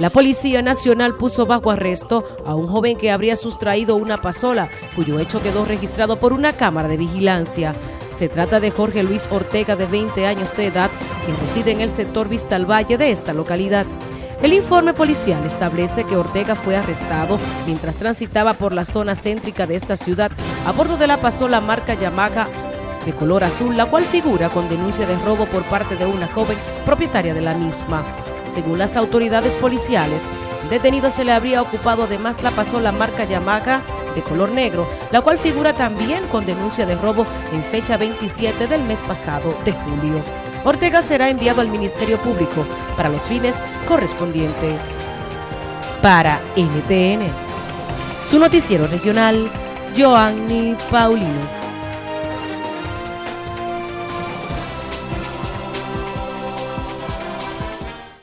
La Policía Nacional puso bajo arresto a un joven que habría sustraído una pasola, cuyo hecho quedó registrado por una cámara de vigilancia. Se trata de Jorge Luis Ortega, de 20 años de edad, quien reside en el sector Vista al Valle de esta localidad. El informe policial establece que Ortega fue arrestado mientras transitaba por la zona céntrica de esta ciudad a bordo de la pasola marca Yamaha de color azul, la cual figura con denuncia de robo por parte de una joven propietaria de la misma. Según las autoridades policiales, el detenido se le habría ocupado además la pasola marca Yamaha de color negro, la cual figura también con denuncia de robo en fecha 27 del mes pasado de julio. Ortega será enviado al Ministerio Público para los fines correspondientes. Para NTN, su noticiero regional, Joanny Paulino.